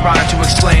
Trying to explain